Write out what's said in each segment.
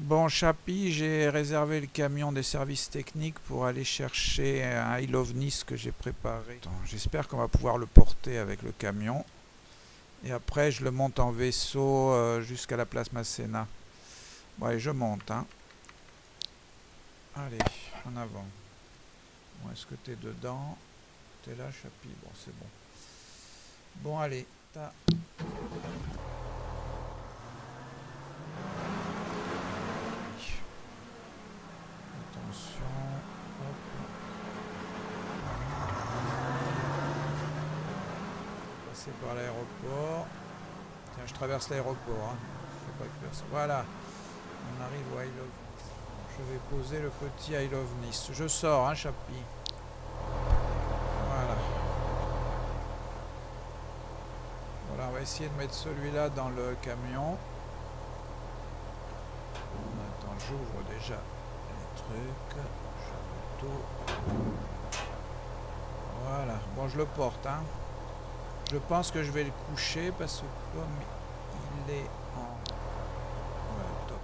Bon, Chapi, j'ai réservé le camion des services techniques pour aller chercher un I Love Nice que j'ai préparé. J'espère qu'on va pouvoir le porter avec le camion. Et après, je le monte en vaisseau euh, jusqu'à la place Masséna. Bon, je monte. Hein. Allez, en avant. Est-ce que t'es dedans? T'es là, Chapi? Bon, c'est bon. Bon, allez. Par l'aéroport. Tiens, je traverse l'aéroport. Hein. Voilà. On arrive au I Love Je vais poser le petit I Love Nice. Je sors, hein, Chapi. Voilà. Voilà, on va essayer de mettre celui-là dans le camion. Attends, j'ouvre déjà les trucs. Voilà. Bon, je le porte, hein. Je pense que je vais le coucher parce que comme il est en... Voilà, toc.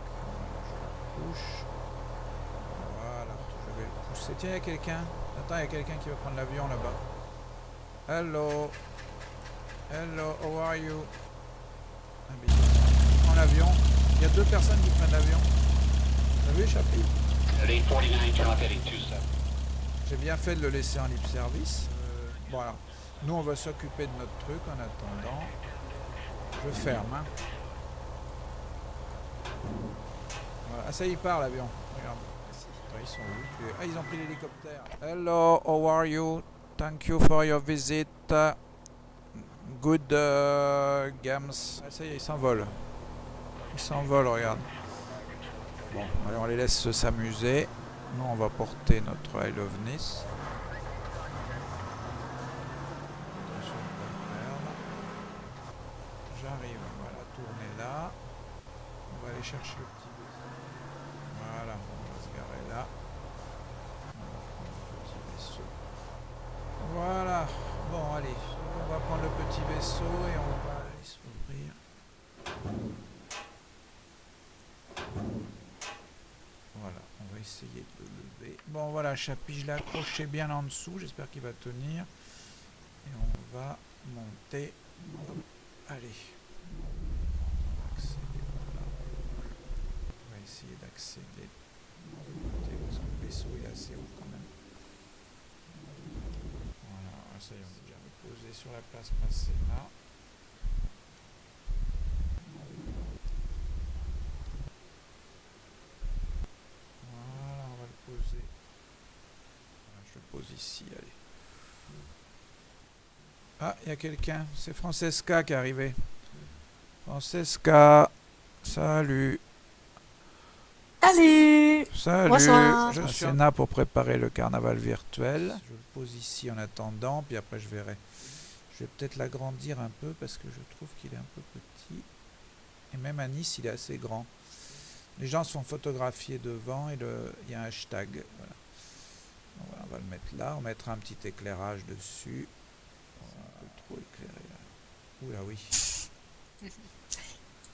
Je le couche. Voilà, je vais le pousser. Tiens, il y a quelqu'un. Attends, il y a quelqu'un qui va prendre l'avion là-bas. Hello. Hello, how are you? Ah, il prend l'avion. Il y a deux personnes qui prennent l'avion. Vous avez échappé? J'ai bien fait de le laisser en libre service. Euh, voilà. Nous, on va s'occuper de notre truc en attendant. Je ferme. Hein. Ah, ça y part l'avion. Regarde. Ils sont où? Ah, ils ont pris l'hélicoptère. Hello, how are you? Thank you for your visit. Good uh, games. Ah, ça y est, ils s'envolent. Ils s'envolent, regarde. Bon, allez, on les laisse s'amuser. Nous, on va porter notre I Love Nice. Chercher le petit vaisseau. Voilà, on va se garer là. On va le petit vaisseau. Voilà, bon allez, on va prendre le petit vaisseau et on va aller s'ouvrir. Voilà, on va essayer de le lever. Bon voilà, Chapi, je l'ai accroché bien en dessous, j'espère qu'il va tenir. Et on va monter. Allez. essayer d'accéder. Parce que le vaisseau est assez haut quand même. Voilà, ça y est, on est déjà reposé sur la place là. Voilà, on va le poser. je le pose ici, allez. Ah, il y a quelqu'un. C'est Francesca qui est arrivé. Francesca, salut. Salut Salut Bonsoir. Je suis là pour préparer le carnaval virtuel. Je le pose ici en attendant, puis après je verrai. Je vais peut-être l'agrandir un peu parce que je trouve qu'il est un peu petit. Et même à Nice, il est assez grand. Les gens sont photographiés devant et le, il y a un hashtag. Voilà. on va le mettre là. On mettra un petit éclairage dessus. Trop éclairé là. Oula oui.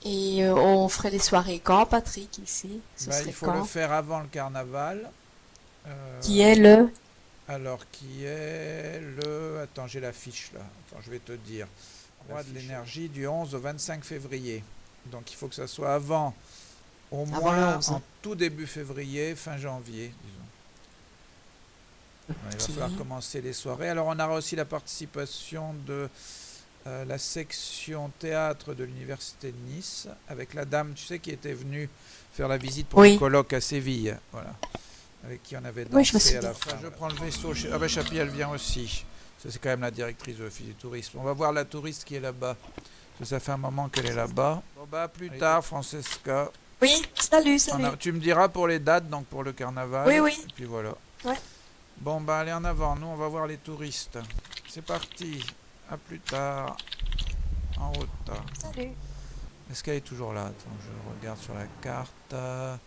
Et euh, on ferait les soirées quand, Patrick, ici? Bah, Il faut le faire avant le carnaval. Euh, qui est le? Alors, qui est le... Attends, j'ai la fiche là. Attends, je vais te dire. Roi de l'énergie du 11 au 25 février. Donc, il faut que ça soit avant, au moins en tout début février, fin janvier, disons. Il va falloir commencer les soirées. Alors, on aura aussi la participation de euh, la section théâtre de l'université de Nice avec la dame, tu sais, qui était venue faire la visite pour le colloque à Séville, voilà, avec qui on avait dansé à la fin. Je prends le vaisseau, chez... ah ben Chapi, elle vient aussi. Ça c'est quand même la directrice de l'office du tourisme. On va voir la touriste qui est là-bas. Ça fait un moment qu'elle est là-bas. Bon bah plus tard, Francesca. Oui, salut, salut. tu me diras pour les dates, donc pour le carnaval. Oui, oui. Et puis voilà. Ouais. Bon bah allez en avant, nous on va voir les touristes. C'est parti. A plus tard. En route. Salut. Est-ce qu'elle est toujours là? Attends, je regarde sur la carte. Alors,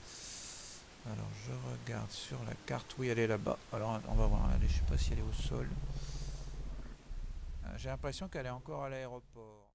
je regarde sur la carte. Oui, elle est là-bas. Alors, on va voir. Je sais pas si elle est au sol. Euh, j'ai l'impression qu'elle est encore à l'aéroport.